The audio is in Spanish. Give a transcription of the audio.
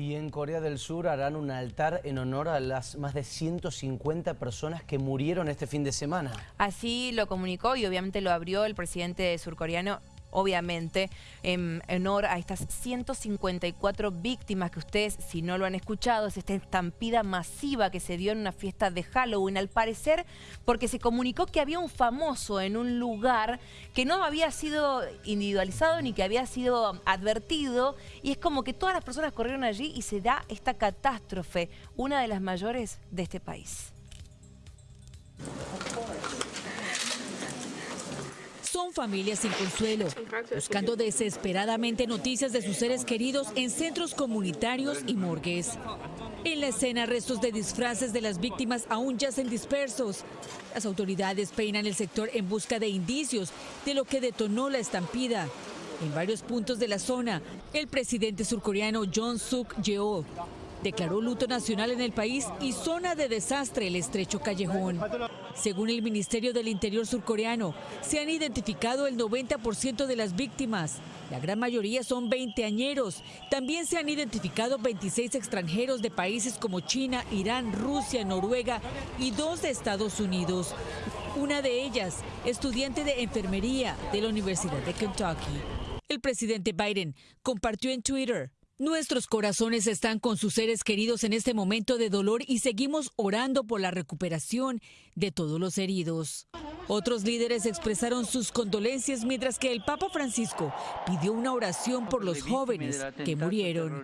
Y en Corea del Sur harán un altar en honor a las más de 150 personas que murieron este fin de semana. Así lo comunicó y obviamente lo abrió el presidente surcoreano obviamente, en honor a estas 154 víctimas que ustedes, si no lo han escuchado, es esta estampida masiva que se dio en una fiesta de Halloween, al parecer porque se comunicó que había un famoso en un lugar que no había sido individualizado ni que había sido advertido, y es como que todas las personas corrieron allí y se da esta catástrofe, una de las mayores de este país. Son familias sin consuelo, buscando desesperadamente noticias de sus seres queridos en centros comunitarios y morgues. En la escena, restos de disfraces de las víctimas aún yacen dispersos. Las autoridades peinan el sector en busca de indicios de lo que detonó la estampida. En varios puntos de la zona, el presidente surcoreano John Suk Yeol declaró luto nacional en el país y zona de desastre el estrecho callejón. Según el Ministerio del Interior surcoreano, se han identificado el 90% de las víctimas. La gran mayoría son veinteañeros. También se han identificado 26 extranjeros de países como China, Irán, Rusia, Noruega y dos de Estados Unidos. Una de ellas, estudiante de enfermería de la Universidad de Kentucky. El presidente Biden compartió en Twitter Nuestros corazones están con sus seres queridos en este momento de dolor y seguimos orando por la recuperación de todos los heridos. Otros líderes expresaron sus condolencias mientras que el Papa Francisco pidió una oración por los jóvenes que murieron.